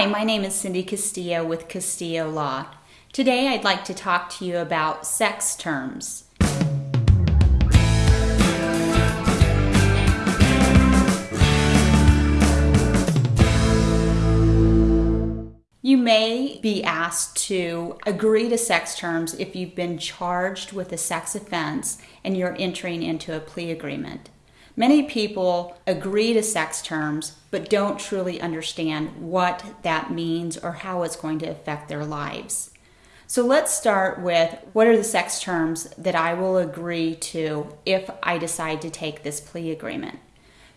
Hi, my name is Cindy Castillo with Castillo Law. Today I'd like to talk to you about sex terms. You may be asked to agree to sex terms if you've been charged with a sex offense and you're entering into a plea agreement. Many people agree to sex terms but don't truly understand what that means or how it's going to affect their lives. So let's start with what are the sex terms that I will agree to if I decide to take this plea agreement.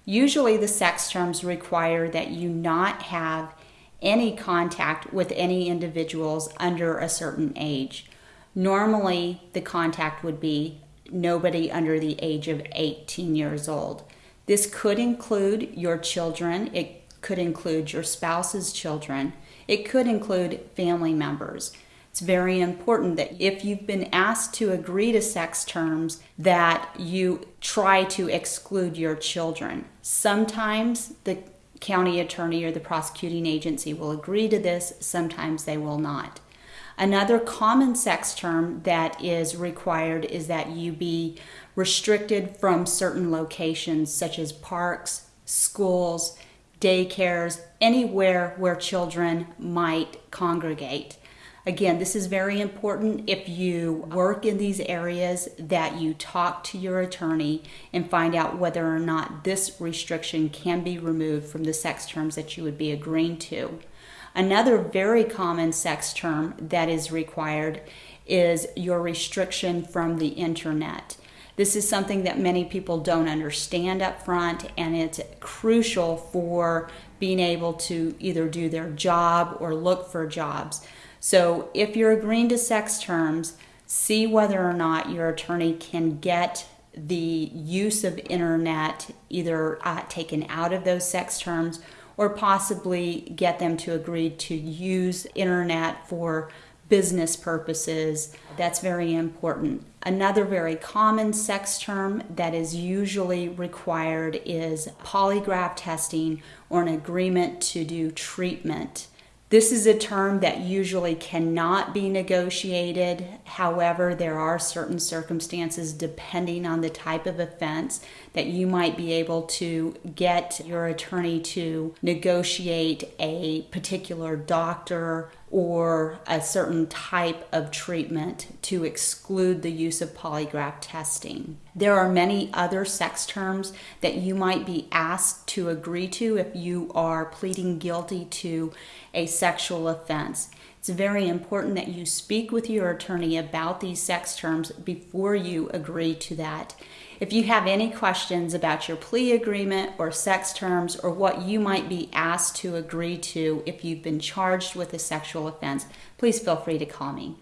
Usually, the sex terms require that you not have any contact with any individuals under a certain age. Normally, the contact would be nobody under the age of 18 years old. This could include your children, it could include your spouse's children, it could include family members. It's very important that if you've been asked to agree to sex terms that you try to exclude your children. Sometimes the county attorney or the prosecuting agency will agree to this, sometimes they will not. Another common sex term that is required is that you be restricted from certain locations such as parks, schools, daycares, anywhere where children might congregate. Again, this is very important if you work in these areas that you talk to your attorney and find out whether or not this restriction can be removed from the sex terms that you would be agreeing to. Another very common sex term that is required is your restriction from the internet. This is something that many people don't understand up front, and it's crucial for being able to either do their job or look for jobs. So, if you're agreeing to sex terms, see whether or not your attorney can get the use of internet either uh, taken out of those sex terms or possibly get them to agree to use internet for business purposes. That's very important. Another very common sex term that is usually required is polygraph testing or an agreement to do treatment. This is a term that usually cannot be negotiated. However, there are certain circumstances, depending on the type of offense, that you might be able to get your attorney to negotiate a particular doctor or a certain type of treatment to exclude the use of polygraph testing. There are many other sex terms that you might be asked to agree to if you are pleading guilty to a sexual offense. It's very important that you speak with your attorney about these sex terms before you agree to that. If you have any questions about your plea agreement or sex terms or what you might be asked to agree to if you've been charged with a sexual offense, please feel free to call me.